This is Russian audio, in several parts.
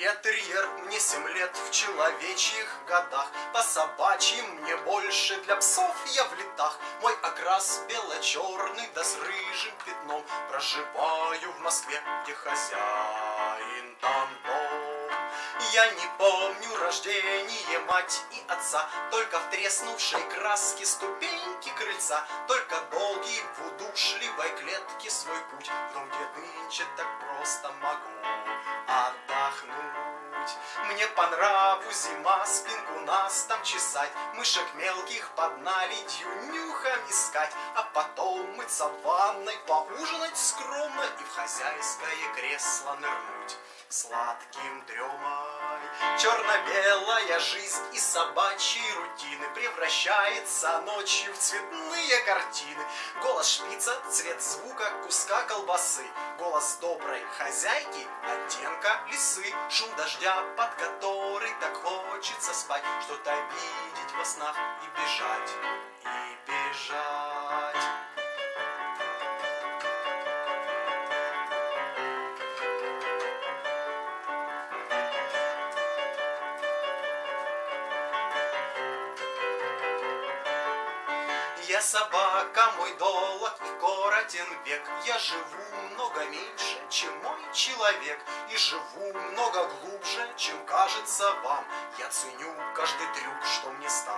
Я терьер, мне семь лет в человечьих годах. По собачьим мне больше, для псов я в летах. Мой окрас бело-черный, да с рыжим пятном. Проживаю в Москве, где хозяин там дом. Я не помню рождение мать и отца Только в треснувшей краске ступеньки крыльца. Только долгий в удушливой клетке свой путь. В дом, где нынче так просто могу. Мне по нраву зима, спинку нас там чесать, Мышек мелких под наледью нюхом искать, А потом мыться в ванной, поужинать скромно И в хозяйское кресло нырнуть сладким дремой. Черно-белая жизнь и собачьи рутины Превращается ночью в цветные картины. Голос шпица, цвет звука, куска колбасы, Голос доброй хозяйки, оттенка лисы, Шум дождя, под который так хочется спать, Что-то видеть во снах и бежать. Я собака, мой долг и коротен век. Я живу много меньше, чем мой человек, И живу много глубже, чем кажется вам. Я ценю каждый трюк, что мне стал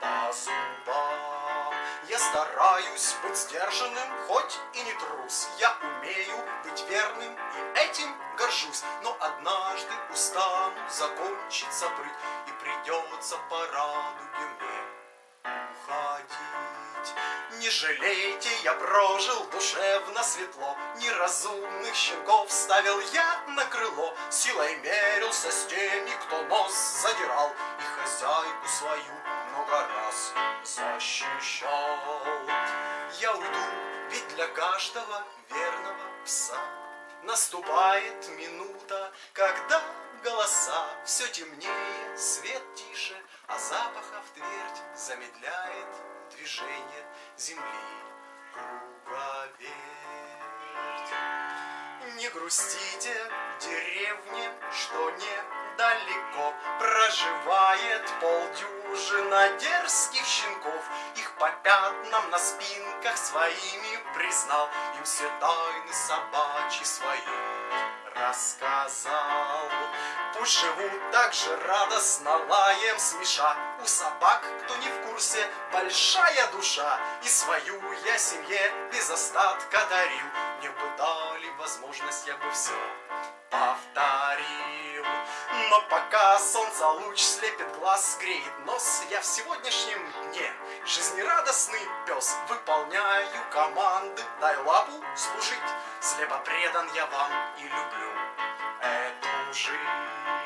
по зубам. Я стараюсь быть сдержанным, хоть и не трус. Я умею быть верным, и этим горжусь. Но однажды устану закончится прыть, И придется по радуге мне уходить. Не жалейте, я прожил душевно светло, Неразумных щенков ставил я на крыло, Силой мерился с теми, кто нос задирал, И хозяйку свою много раз защищал. Я уйду, ведь для каждого верного пса Наступает минута, когда голоса Все темнее, свет тише, а запахов твердь Замедляет движение земли круговерть. Не грустите, деревне, что недалеко Проживает полдюжина дерзких щенков Их по пятнам на спинках своими признал Им все тайны собачьи свои рассказал. Пусть живут так же радостно лаем смеша. У собак, кто не в курсе, большая душа. И свою я семье без остатка дарил. Мне бы дали возможность, я бы все повторил. Но пока солнце луч слепит глаз, греет нос, я в сегодняшнем дне жизнерадостный пес. Выполняю команды, дай лапу служить. Слепо предан я вам и люблю жизнь.